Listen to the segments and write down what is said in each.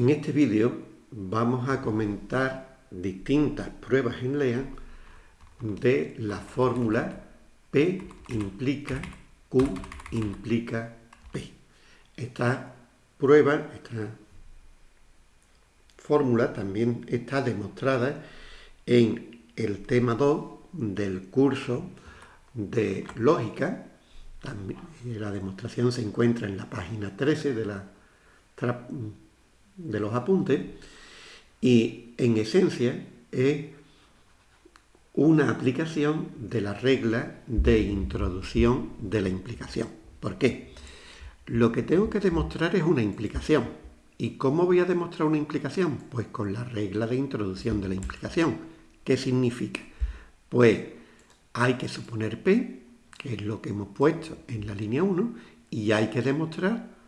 En este vídeo vamos a comentar distintas pruebas en LEAN de la fórmula P implica Q implica P. Esta prueba, esta fórmula también está demostrada en el tema 2 del curso de lógica. la demostración se encuentra en la página 13 de la de los apuntes y en esencia es una aplicación de la regla de introducción de la implicación. ¿Por qué? Lo que tengo que demostrar es una implicación. ¿Y cómo voy a demostrar una implicación? Pues con la regla de introducción de la implicación. ¿Qué significa? Pues hay que suponer P, que es lo que hemos puesto en la línea 1, y hay que demostrar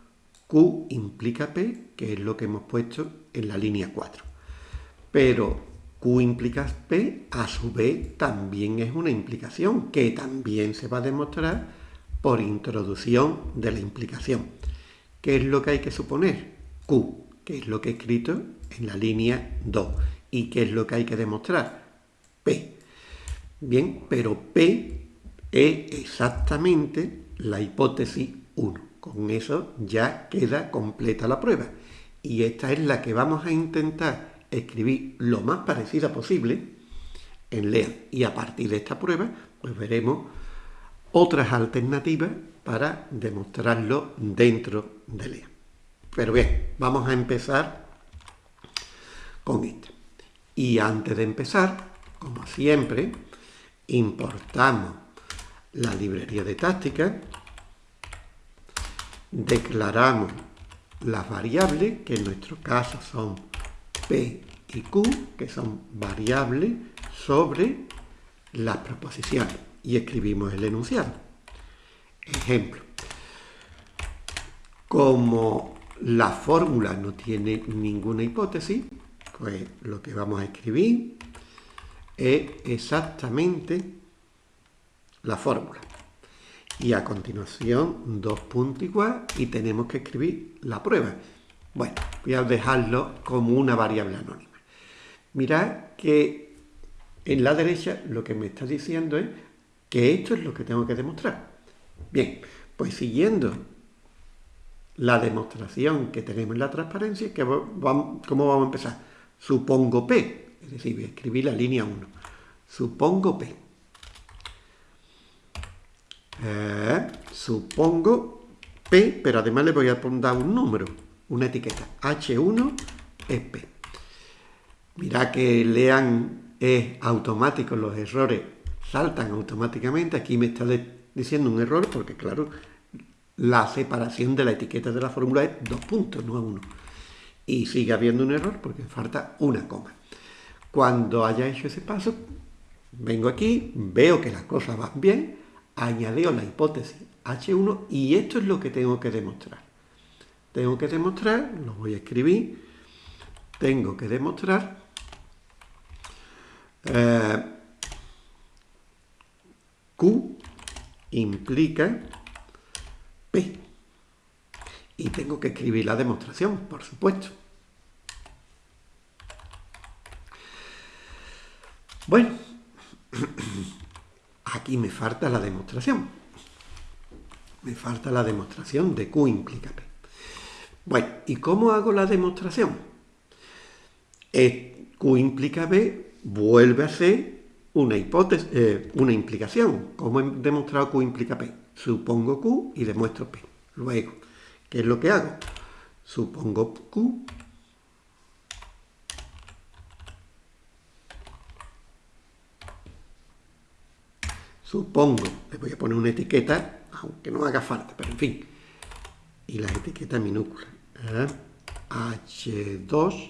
Q implica P, que es lo que hemos puesto en la línea 4. Pero Q implica P, a su vez, también es una implicación, que también se va a demostrar por introducción de la implicación. ¿Qué es lo que hay que suponer? Q, que es lo que he escrito en la línea 2. ¿Y qué es lo que hay que demostrar? P. Bien, pero P es exactamente la hipótesis 1. Con eso ya queda completa la prueba. Y esta es la que vamos a intentar escribir lo más parecida posible en LEA. Y a partir de esta prueba, pues veremos otras alternativas para demostrarlo dentro de LEA. Pero bien, vamos a empezar con esta. Y antes de empezar, como siempre, importamos la librería de táctica declaramos las variables, que en nuestro caso son P y Q, que son variables sobre las proposiciones, y escribimos el enunciado. Ejemplo, como la fórmula no tiene ninguna hipótesis, pues lo que vamos a escribir es exactamente la fórmula y a continuación dos igual y tenemos que escribir la prueba. Bueno, voy a dejarlo como una variable anónima. Mirad que en la derecha lo que me está diciendo es que esto es lo que tengo que demostrar. Bien, pues siguiendo la demostración que tenemos en la transparencia, ¿cómo vamos a empezar? Supongo P, es decir, voy a escribir la línea 1. Supongo P. Eh, supongo P, pero además le voy a poner un número, una etiqueta. H1 es P. Mira que lean es automático, los errores saltan automáticamente. Aquí me está diciendo un error porque, claro, la separación de la etiqueta de la fórmula es dos puntos, no uno. Y sigue habiendo un error porque falta una coma. Cuando haya hecho ese paso, vengo aquí, veo que las cosas van bien, añadió la hipótesis H1 y esto es lo que tengo que demostrar. Tengo que demostrar, lo voy a escribir, tengo que demostrar eh, Q implica P. Y tengo que escribir la demostración, por supuesto. Bueno, Aquí me falta la demostración. Me falta la demostración de Q implica P. Bueno, ¿y cómo hago la demostración? Q implica P vuelve a ser una hipótesis, eh, una implicación. ¿Cómo he demostrado Q implica P? Supongo Q y demuestro P. Luego, ¿qué es lo que hago? Supongo Q Supongo, le voy a poner una etiqueta, aunque no haga falta, pero en fin. Y la etiqueta minúscula. H2Q.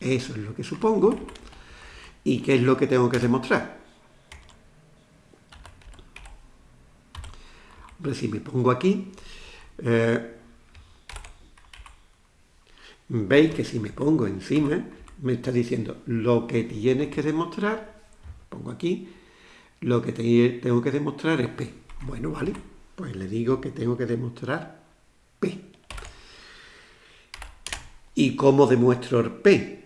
Eso es lo que supongo. ¿Y qué es lo que tengo que demostrar? Hombre, si me pongo aquí, eh, veis que si me pongo encima, me está diciendo lo que tienes que demostrar pongo aquí, lo que tengo que demostrar es P. Bueno, vale, pues le digo que tengo que demostrar P. ¿Y cómo demuestro P?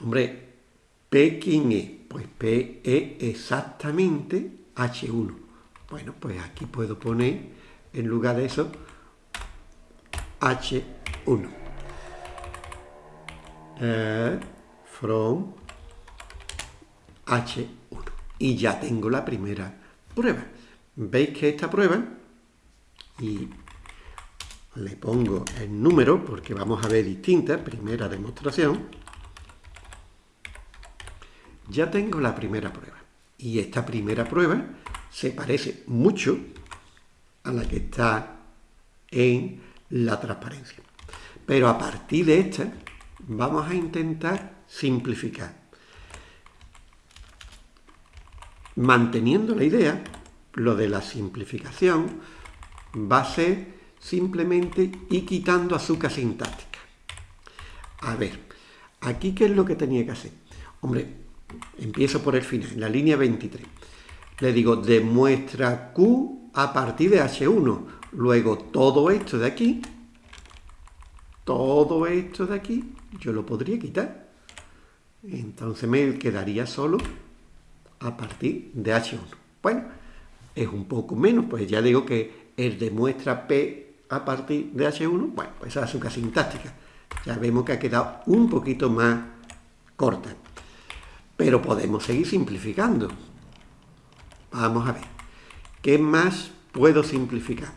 Hombre, ¿P quién es? Pues P es exactamente H1. Bueno, pues aquí puedo poner, en lugar de eso, H1. Eh, from H1. Y ya tengo la primera prueba. ¿Veis que esta prueba? Y le pongo el número porque vamos a ver distintas, primera demostración. Ya tengo la primera prueba. Y esta primera prueba se parece mucho a la que está en la transparencia. Pero a partir de esta vamos a intentar simplificar. Manteniendo la idea, lo de la simplificación va a ser simplemente ir quitando azúcar sintáctica. A ver, aquí qué es lo que tenía que hacer. Hombre, empiezo por el final, en la línea 23. Le digo, demuestra Q a partir de H1. Luego todo esto de aquí, todo esto de aquí, yo lo podría quitar. Entonces me quedaría solo a partir de H1. Bueno, es un poco menos, pues ya digo que el demuestra P a partir de H1, bueno, pues esa es azúcar sintáctica. Ya vemos que ha quedado un poquito más corta. Pero podemos seguir simplificando. Vamos a ver. ¿Qué más puedo simplificar?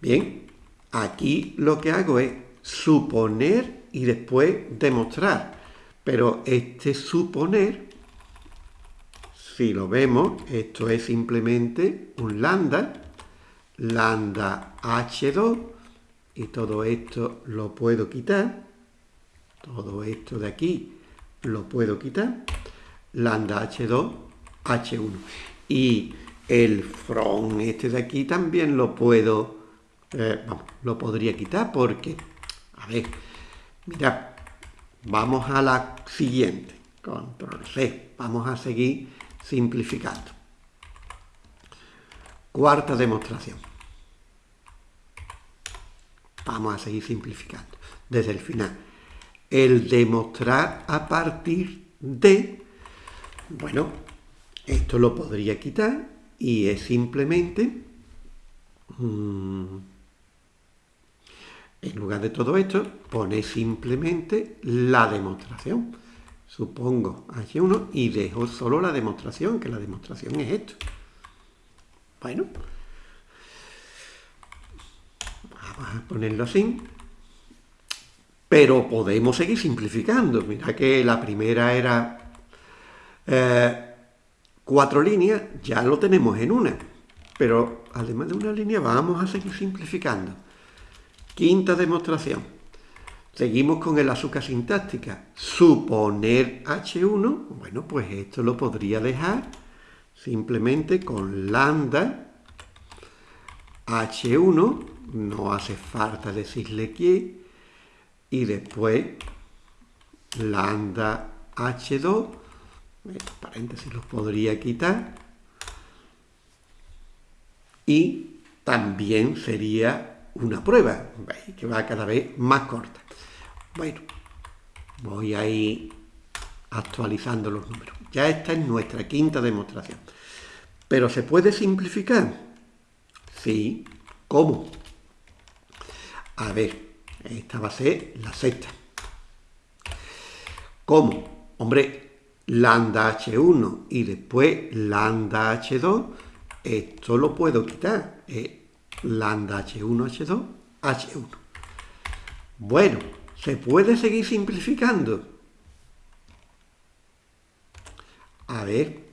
Bien, aquí lo que hago es suponer y después demostrar. Pero este suponer, si lo vemos, esto es simplemente un lambda, lambda h2, y todo esto lo puedo quitar. Todo esto de aquí lo puedo quitar lambda H2, H1. Y el from este de aquí también lo puedo, eh, vamos, lo podría quitar porque, a ver, mira, vamos a la siguiente, control C, vamos a seguir simplificando. Cuarta demostración. Vamos a seguir simplificando desde el final. El demostrar a partir de bueno, esto lo podría quitar y es simplemente, mm, en lugar de todo esto, pone simplemente la demostración. Supongo H1 y dejo solo la demostración, que la demostración es esto. Bueno, vamos a ponerlo así. Pero podemos seguir simplificando. Mira que la primera era eh, cuatro líneas ya lo tenemos en una, pero además de una línea vamos a seguir simplificando. Quinta demostración. Seguimos con el azúcar sintáctica. Suponer H1, bueno, pues esto lo podría dejar simplemente con lambda H1, no hace falta decirle qué, y después lambda H2 estos paréntesis los podría quitar. Y también sería una prueba, que va cada vez más corta. Bueno, voy a ir actualizando los números. Ya esta es nuestra quinta demostración. ¿Pero se puede simplificar? Sí. ¿Cómo? A ver, esta va a ser la sexta. ¿Cómo? Hombre, lambda H1 y después lambda H2, esto lo puedo quitar. Lambda H1, H2, H1. Bueno, ¿se puede seguir simplificando? A ver.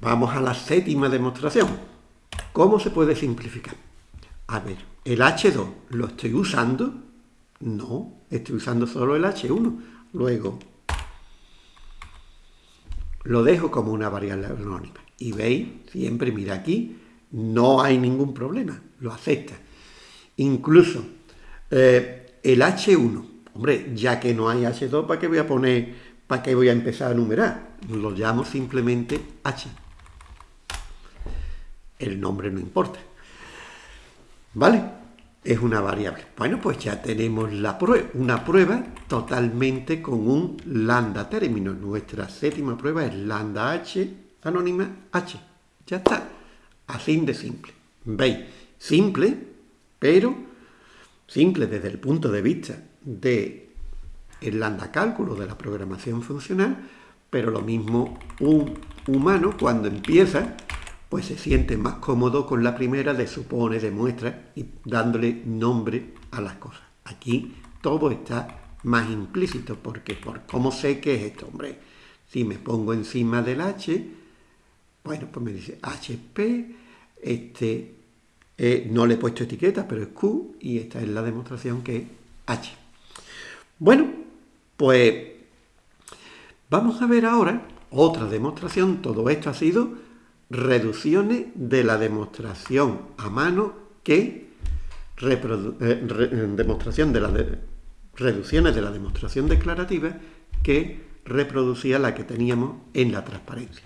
Vamos a la séptima demostración. ¿Cómo se puede simplificar? A ver, el H2 lo estoy usando no, estoy usando solo el H1. Luego, lo dejo como una variable anónima. Y veis, siempre mira aquí, no hay ningún problema, lo acepta. Incluso eh, el H1, hombre, ya que no hay H2, ¿para qué voy a poner, para qué voy a empezar a numerar? Lo llamo simplemente H. El nombre no importa. ¿Vale? Es una variable. Bueno, pues ya tenemos la prueba, una prueba totalmente con un lambda término. Nuestra séptima prueba es lambda h anónima h. Ya está. Así de simple. ¿Veis? Simple, pero simple desde el punto de vista de el lambda cálculo de la programación funcional, pero lo mismo un humano cuando empieza, pues se siente más cómodo con la primera de supone, demuestra y dándole nombre a las cosas. Aquí todo está más implícito, porque por cómo sé que es esto, hombre, si me pongo encima del H, bueno, pues me dice HP, este, eh, no le he puesto etiqueta, pero es Q, y esta es la demostración que es H. Bueno, pues vamos a ver ahora otra demostración. Todo esto ha sido reducciones de la demostración a mano que eh, demostración de las reducciones de la demostración declarativa que reproducía la que teníamos en la transparencia.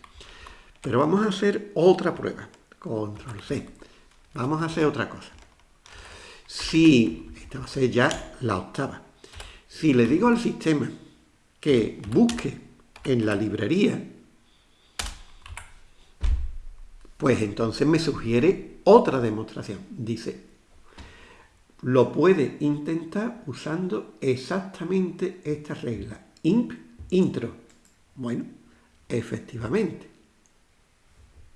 Pero vamos a hacer otra prueba. Control C. Vamos a hacer otra cosa. Si, esta va a ser ya la octava. Si le digo al sistema que busque en la librería, pues entonces me sugiere otra demostración. Dice, lo puede intentar usando exactamente esta regla. imp intro. Bueno, efectivamente,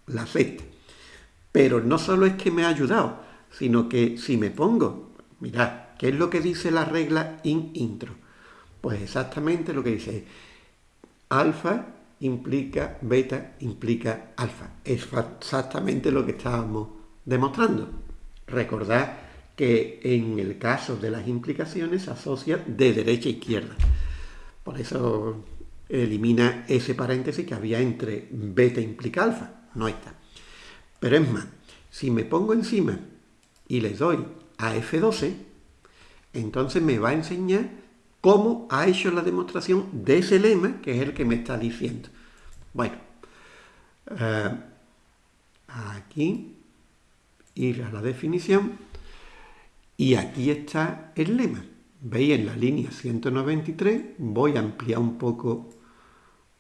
la acepta. Pero no solo es que me ha ayudado, sino que si me pongo, mirad, ¿Qué es lo que dice la regla in intro? Pues exactamente lo que dice. Alfa implica beta implica alfa. Es exactamente lo que estábamos demostrando. Recordad que en el caso de las implicaciones se asocia de derecha a izquierda. Por eso elimina ese paréntesis que había entre beta implica alfa. No está. Pero es más, si me pongo encima y le doy a F12, entonces me va a enseñar cómo ha hecho la demostración de ese lema, que es el que me está diciendo. Bueno, eh, aquí ir a la definición y aquí está el lema. Veis en la línea 193, voy a ampliar un poco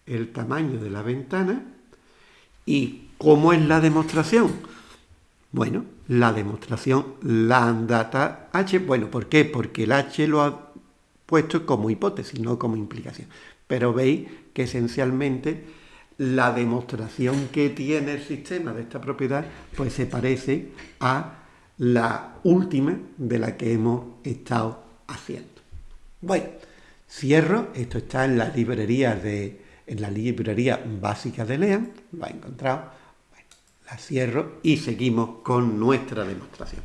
el tamaño de la ventana y cómo es la demostración. Bueno, la demostración lambda h, bueno, ¿por qué? Porque el h lo ha puesto como hipótesis, no como implicación. Pero veis que esencialmente la demostración que tiene el sistema de esta propiedad pues se parece a la última de la que hemos estado haciendo. Bueno, cierro, esto está en la librería de en la librería básica de Lean, lo ha encontrado la cierro y seguimos con nuestra demostración.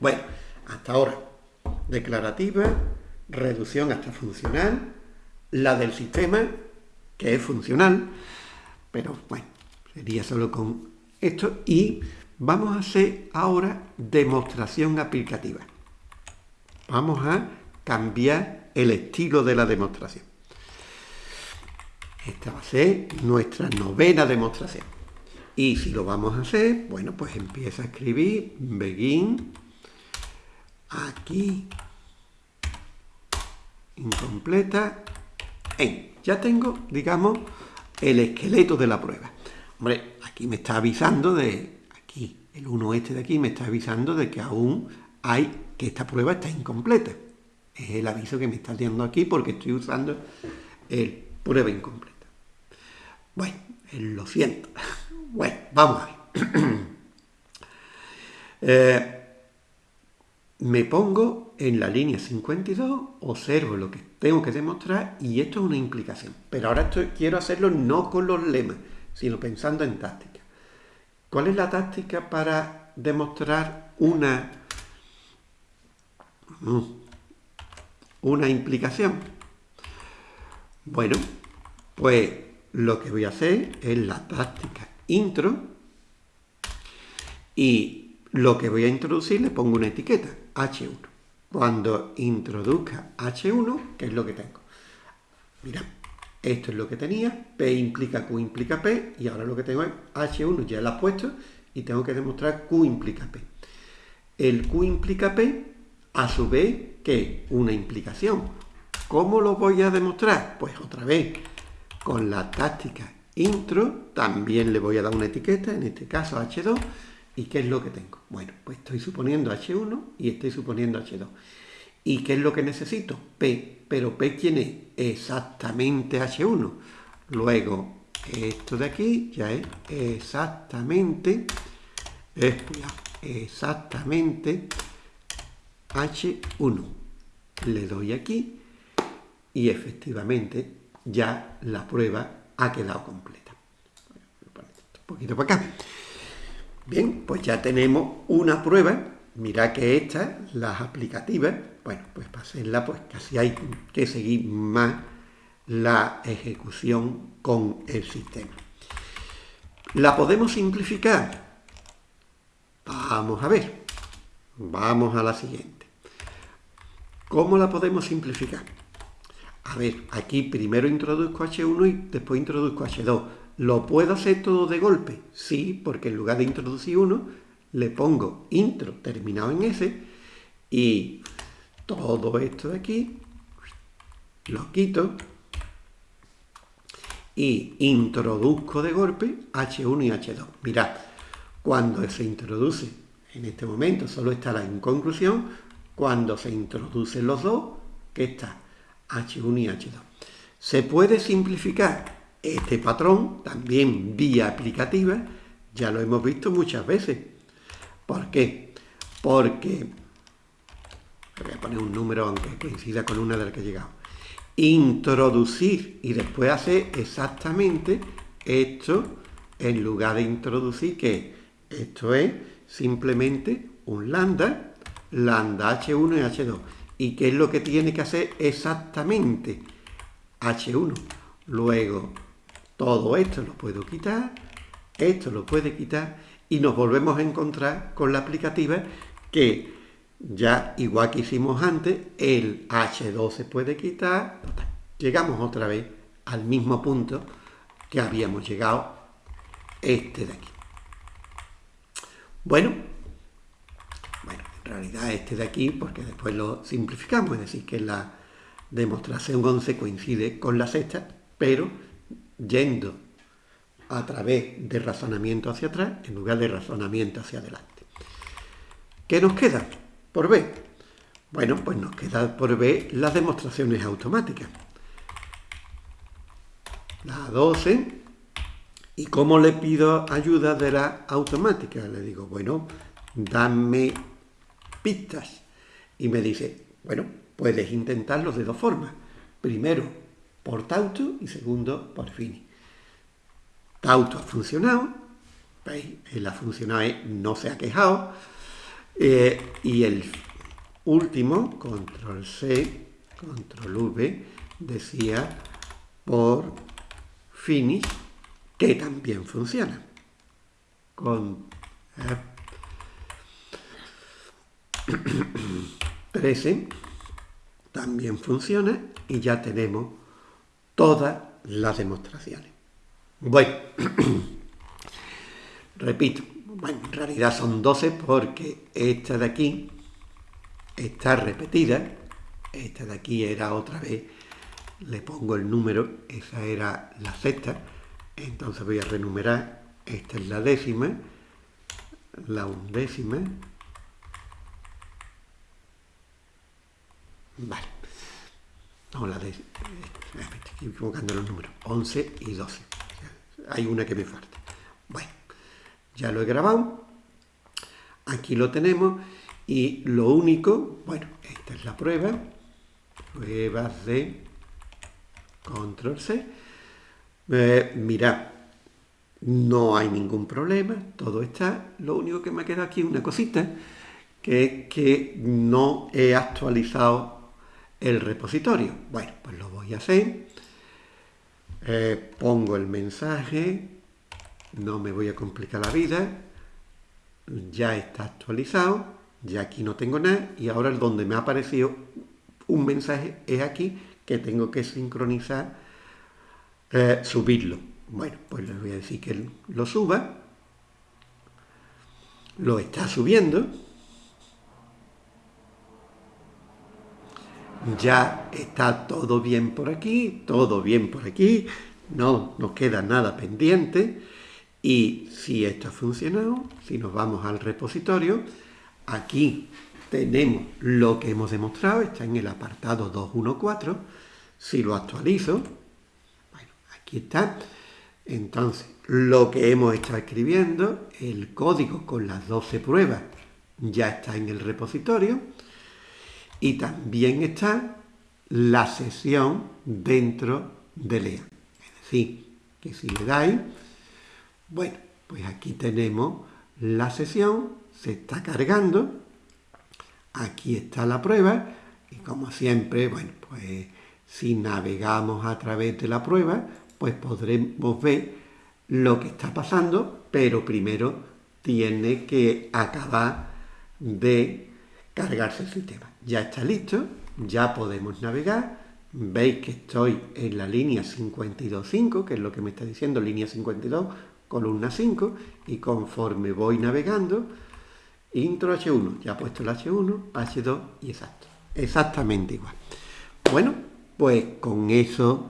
Bueno, hasta ahora, declarativa, reducción hasta funcional, la del sistema, que es funcional, pero bueno, sería solo con esto, y vamos a hacer ahora demostración aplicativa. Vamos a cambiar el estilo de la demostración. Esta va a ser nuestra novena demostración. Y si lo vamos a hacer, bueno, pues empieza a escribir begin, aquí, incompleta, en. Ya tengo, digamos, el esqueleto de la prueba. Hombre, aquí me está avisando de, aquí, el 1 este de aquí me está avisando de que aún hay, que esta prueba está incompleta. Es el aviso que me está dando aquí porque estoy usando el prueba incompleta. Bueno, lo siento. Bueno, vamos a ver. Eh, me pongo en la línea 52, observo lo que tengo que demostrar y esto es una implicación. Pero ahora quiero hacerlo no con los lemas, sino pensando en táctica. ¿Cuál es la táctica para demostrar una, mm, una implicación? Bueno, pues lo que voy a hacer es la táctica intro y lo que voy a introducir le pongo una etiqueta, H1. Cuando introduzca H1, ¿qué es lo que tengo? Mira, esto es lo que tenía, P implica Q implica P, y ahora lo que tengo es H1, ya lo he puesto, y tengo que demostrar Q implica P. el Q implica P, a su vez, que una implicación. ¿Cómo lo voy a demostrar? Pues otra vez, con la táctica intro, también le voy a dar una etiqueta, en este caso H2, ¿y qué es lo que tengo? Bueno, pues estoy suponiendo H1 y estoy suponiendo H2. ¿Y qué es lo que necesito? P, pero P ¿quién es? Exactamente H1. Luego, esto de aquí ya es exactamente, exactamente H1. Le doy aquí y efectivamente ya la prueba ha quedado completa. Un poquito para acá. Bien, pues ya tenemos una prueba. Mira que estas, las aplicativas, bueno, pues para hacerla pues casi hay que seguir más la ejecución con el sistema. ¿La podemos simplificar? Vamos a ver. Vamos a la siguiente. ¿Cómo la podemos simplificar? A ver, aquí primero introduzco H1 y después introduzco H2. ¿Lo puedo hacer todo de golpe? Sí, porque en lugar de introducir uno, le pongo intro terminado en S y todo esto de aquí lo quito y introduzco de golpe H1 y H2. Mirad, cuando se introduce, en este momento solo está la inconclusión, cuando se introducen los dos, que está H1 y H2. Se puede simplificar este patrón, también vía aplicativa, ya lo hemos visto muchas veces. ¿Por qué? Porque, voy a poner un número aunque coincida con una de las que he llegado, introducir y después hacer exactamente esto en lugar de introducir que esto es simplemente un lambda, lambda H1 y H2. ¿Y qué es lo que tiene que hacer exactamente? H1. Luego, todo esto lo puedo quitar, esto lo puede quitar y nos volvemos a encontrar con la aplicativa que ya, igual que hicimos antes, el H2 se puede quitar. Llegamos otra vez al mismo punto que habíamos llegado este de aquí. Bueno, bueno, en realidad este de aquí, porque después lo simplificamos, es decir, que la demostración 11 coincide con la sexta, pero yendo a través de razonamiento hacia atrás en lugar de razonamiento hacia adelante. ¿Qué nos queda? por B? Bueno, pues nos queda por B las demostraciones automáticas. La 12. ¿Y cómo le pido ayuda de la automática? Le digo, bueno, dame pistas. Y me dice, bueno, puedes intentarlo de dos formas. Primero, por Tauto y segundo, por Fini. Tauto ha funcionado, ¿veis? Él ha funcionado, no se ha quejado, eh, y el último, control C, control V, decía por finish, que también funciona. Con 13 eh, también funciona y ya tenemos todas las demostraciones. Bueno, repito, bueno, en realidad son 12 porque esta de aquí está repetida, esta de aquí era otra vez, le pongo el número, esa era la sexta, entonces voy a renumerar, esta es la décima, la undécima, vale, no, la décima, estoy equivocando los números, 11 y 12, hay una que me falta, bueno, ya lo he grabado. Aquí lo tenemos. Y lo único, bueno, esta es la prueba. Pruebas de control C. Eh, mirad, no hay ningún problema, todo está. Lo único que me queda aquí es una cosita, que es que no he actualizado el repositorio. Bueno, pues lo voy a hacer. Eh, pongo el mensaje, no me voy a complicar la vida, ya está actualizado, ya aquí no tengo nada y ahora donde me ha aparecido un mensaje es aquí que tengo que sincronizar, eh, subirlo. Bueno, pues les voy a decir que lo suba, lo está subiendo, ya está todo bien por aquí, todo bien por aquí, no nos queda nada pendiente. Y si esto ha funcionado, si nos vamos al repositorio, aquí tenemos lo que hemos demostrado, está en el apartado 214. Si lo actualizo, bueno, aquí está. Entonces, lo que hemos estado escribiendo, el código con las 12 pruebas, ya está en el repositorio. Y también está la sesión dentro de LEA. Es decir, que si le dais, bueno, pues aquí tenemos la sesión, se está cargando, aquí está la prueba, y como siempre, bueno, pues si navegamos a través de la prueba, pues podremos ver lo que está pasando, pero primero tiene que acabar de cargarse el sistema. Ya está listo, ya podemos navegar. Veis que estoy en la línea 52.5, que es lo que me está diciendo, línea 52, columna 5, y conforme voy navegando, intro H1, ya he puesto el H1, H2 y exacto. Exactamente igual. Bueno, pues con eso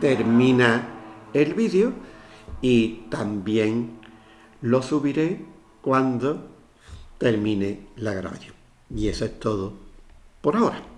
termina el vídeo y también lo subiré cuando termine la grabación. Y eso es todo por ahora.